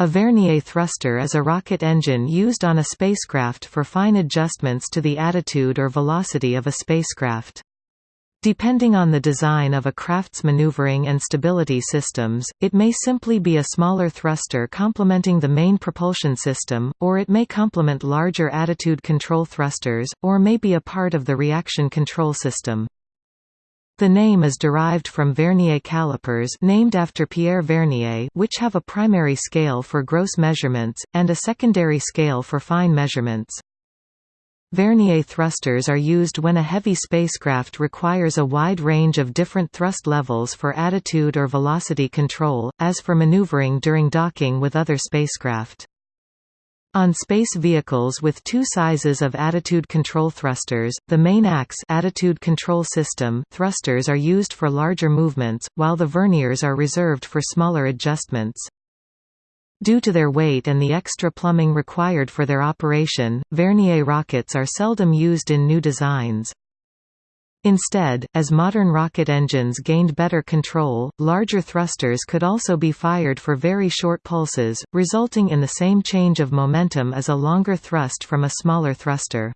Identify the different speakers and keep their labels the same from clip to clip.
Speaker 1: A vernier thruster is a rocket engine used on a spacecraft for fine adjustments to the attitude or velocity of a spacecraft. Depending on the design of a craft's maneuvering and stability systems, it may simply be a smaller thruster complementing the main propulsion system, or it may complement larger attitude control thrusters, or may be a part of the reaction control system. The name is derived from vernier calipers named after Pierre Vernier which have a primary scale for gross measurements, and a secondary scale for fine measurements. Vernier thrusters are used when a heavy spacecraft requires a wide range of different thrust levels for attitude or velocity control, as for maneuvering during docking with other spacecraft. On space vehicles with two sizes of attitude control thrusters, the main ACS attitude control system thrusters are used for larger movements, while the verniers are reserved for smaller adjustments. Due to their weight and the extra plumbing required for their operation, Vernier rockets are seldom used in new designs. Instead, as modern rocket engines gained better control, larger thrusters could also be fired for very short pulses, resulting in the same change of momentum as a longer thrust from a smaller thruster.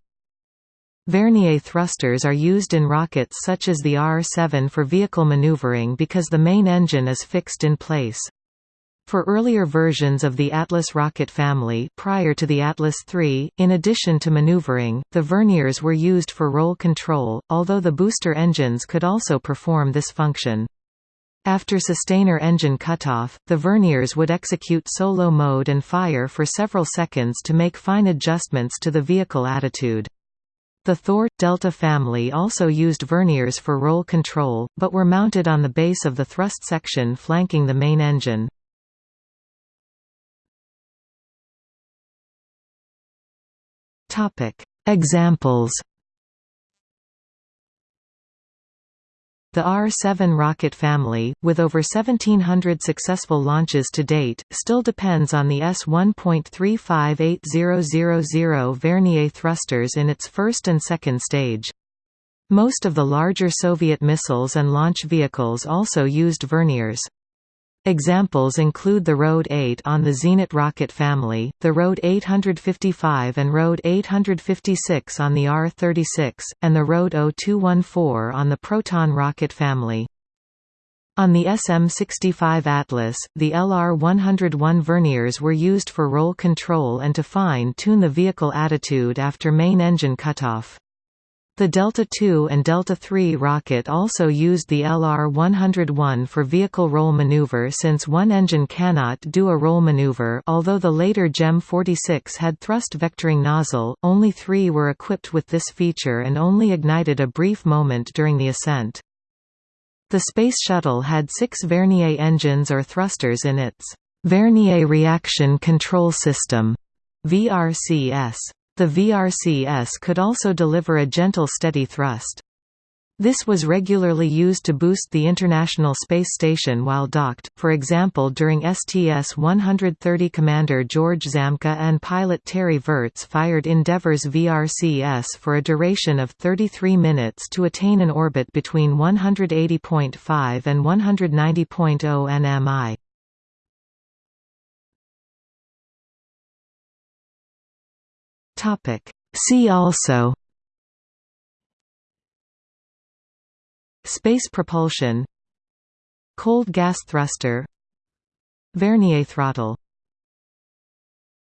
Speaker 1: Vernier thrusters are used in rockets such as the R-7 for vehicle maneuvering because the main engine is fixed in place. For earlier versions of the Atlas rocket family prior to the Atlas III, in addition to maneuvering, the verniers were used for roll control, although the booster engines could also perform this function. After sustainer engine cutoff, the verniers would execute solo mode and fire for several seconds to make fine adjustments to the vehicle attitude. The Thor Delta family also used verniers for roll control, but were mounted on the base of the thrust section flanking the main engine. Topic: Examples. The R-7 rocket family, with over 1,700 successful launches to date, still depends on the S-1.358000 Vernier thrusters in its first and second stage. Most of the larger Soviet missiles and launch vehicles also used verniers. Examples include the RD-8 on the Zenit rocket family, the RD-855 and RD-856 on the R-36, and the RD-0214 on the Proton rocket family. On the SM-65 Atlas, the LR-101 verniers were used for roll control and to fine-tune the vehicle attitude after main engine cutoff. The Delta II and Delta III rocket also used the LR-101 for vehicle roll maneuver since one engine cannot do a roll maneuver although the later GEM 46 had thrust vectoring nozzle, only three were equipped with this feature and only ignited a brief moment during the ascent. The Space Shuttle had six Vernier engines or thrusters in its Vernier Reaction Control System VRCS. The VRCS could also deliver a gentle steady thrust. This was regularly used to boost the International Space Station while docked, for example during STS-130 Commander George Zamka and pilot Terry Virts fired Endeavour's VRCS for a duration of 33 minutes to attain an orbit between 180.5 and 190.0 nmi. Topic. See also Space propulsion Cold gas thruster Vernier throttle